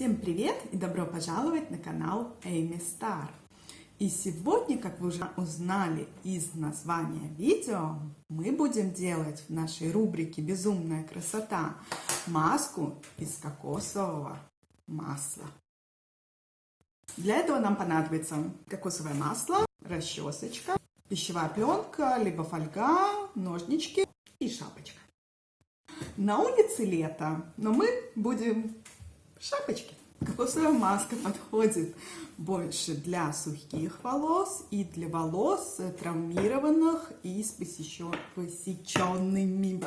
Всем привет и добро пожаловать на канал Эми Стар. И сегодня, как вы уже узнали из названия видео, мы будем делать в нашей рубрике «Безумная красота» маску из кокосового масла. Для этого нам понадобится кокосовое масло, расчесочка, пищевая пленка, либо фольга, ножнички и шапочка. На улице лето, но мы будем в шапочке. Кокосовая маска подходит больше для сухих волос и для волос травмированных и с посеченными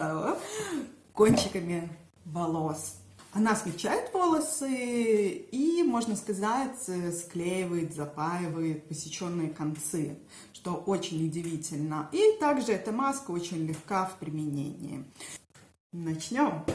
кончиками волос. Она смягчает волосы и, можно сказать, склеивает, запаивает посеченные концы, что очень удивительно. И также эта маска очень легка в применении. Начнем.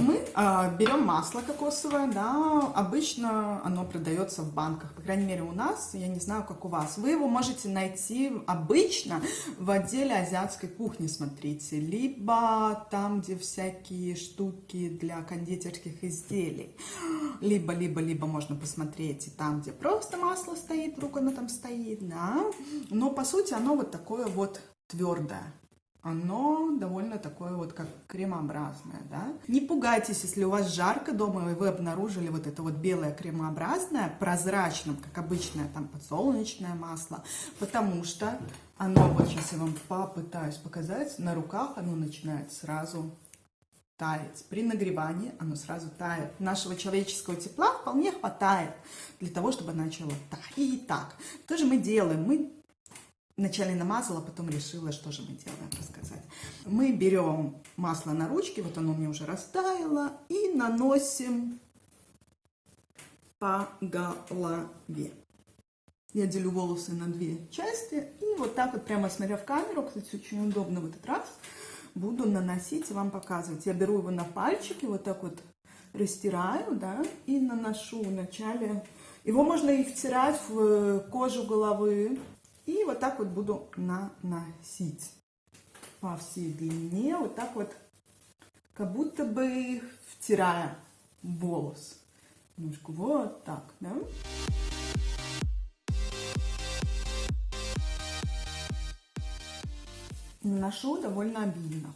Мы э, берем масло кокосовое, да, обычно оно продается в банках, по крайней мере у нас, я не знаю, как у вас. Вы его можете найти обычно в отделе азиатской кухни, смотрите, либо там, где всякие штуки для кондитерских изделий, либо, либо, либо можно посмотреть и там, где просто масло стоит, вдруг оно там стоит, да, но по сути оно вот такое вот твердое оно довольно такое вот как кремообразное, да. Не пугайтесь, если у вас жарко дома, и вы обнаружили вот это вот белое кремообразное, прозрачным, как обычное там подсолнечное масло, потому что оно, вот сейчас я вам попытаюсь показать, на руках оно начинает сразу таять. При нагревании оно сразу тает. Нашего человеческого тепла вполне хватает для того, чтобы начало таять. Так, то же мы делаем. Мы Вначале намазала, потом решила, что же мы делаем, рассказать. Мы берем масло на ручки, вот оно мне уже растаяло, и наносим по голове. Я делю волосы на две части, и вот так вот, прямо смотря в камеру, кстати, очень удобно в этот раз, буду наносить и вам показывать. Я беру его на пальчики, вот так вот растираю, да, и наношу вначале. Его можно и втирать в кожу головы, и вот так вот буду наносить по всей длине, вот так вот, как будто бы втирая волос. Немножко вот так, да? Наношу довольно обильно.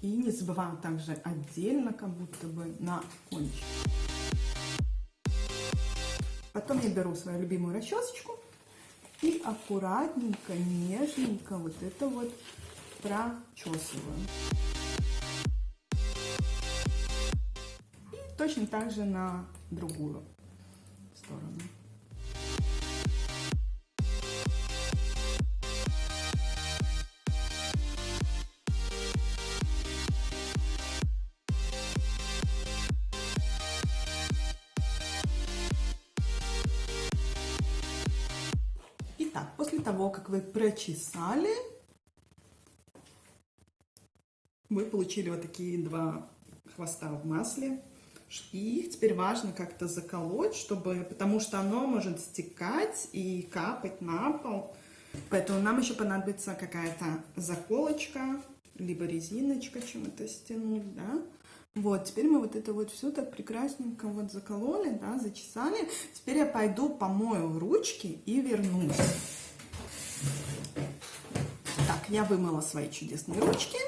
И не забываем также отдельно, как будто бы на кончик. Потом я беру свою любимую расчесочку и аккуратненько, нежненько вот это вот прочесываю. И точно так же на другую после того, как вы прочесали, вы получили вот такие два хвоста в масле. И их теперь важно как-то заколоть, чтобы, потому что оно может стекать и капать на пол. Поэтому нам еще понадобится какая-то заколочка, либо резиночка, чем это стянуть, да. Вот, теперь мы вот это вот все так прекрасненько вот закололи, да, зачесали. Теперь я пойду помою ручки и вернусь. Я вымыла свои чудесные ручки.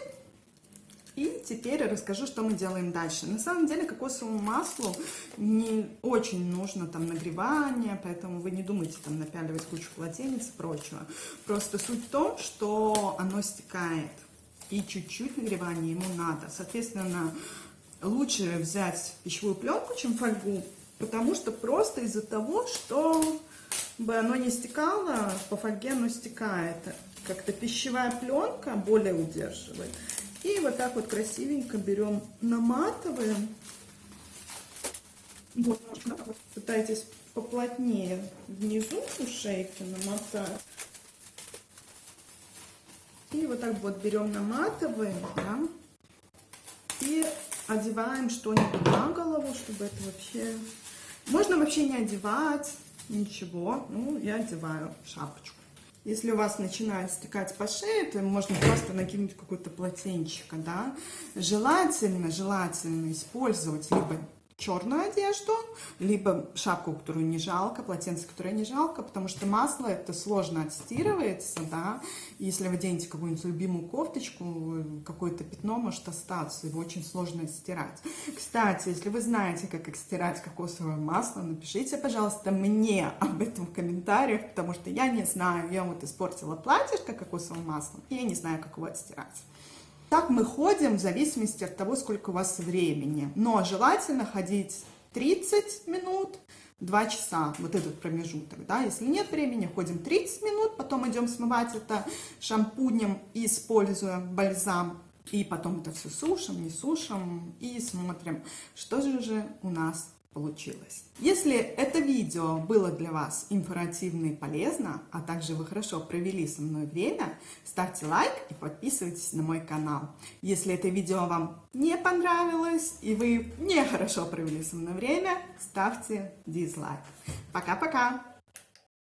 И теперь расскажу, что мы делаем дальше. На самом деле кокосовому маслу не очень нужно там нагревание, поэтому вы не думайте там напяливать кучу полотенец и прочего. Просто суть в том, что оно стекает. И чуть-чуть нагревания ему надо. Соответственно, лучше взять пищевую пленку, чем фольгу, потому что просто из-за того, что бы оно не стекало, по фольге оно стекает. Как-то пищевая пленка более удерживает. И вот так вот красивенько берем, наматываем. Вот, пытайтесь поплотнее внизу у шейки намотать. И вот так вот берем, наматываем, да, и одеваем что-нибудь на голову, чтобы это вообще... Можно вообще не одевать, Ничего, ну, я одеваю шапочку. Если у вас начинает стекать по шее, то можно просто накинуть какое-то полотенчико, да. Желательно, желательно использовать либо черную одежду, либо шапку, которую не жалко, полотенце, которое не жалко, потому что масло это сложно отстирывается, да, и если вы оденете какую-нибудь любимую кофточку, какое-то пятно может остаться, его очень сложно стирать. Кстати, если вы знаете, как стирать кокосовое масло, напишите, пожалуйста, мне об этом в комментариях, потому что я не знаю, я вот испортила платьишко кокосовым маслом, и я не знаю, как его отстирать. Так мы ходим в зависимости от того, сколько у вас времени. Но желательно ходить 30 минут, 2 часа, вот этот промежуток, да, если нет времени, ходим 30 минут, потом идем смывать это шампунем, используя бальзам, и потом это все сушим, не сушим, и смотрим, что же у нас получилось. Если это видео было для вас информативно и полезно, а также вы хорошо провели со мной время, ставьте лайк и подписывайтесь на мой канал. Если это видео вам не понравилось и вы не хорошо провели со мной время, ставьте дизлайк. Пока-пока!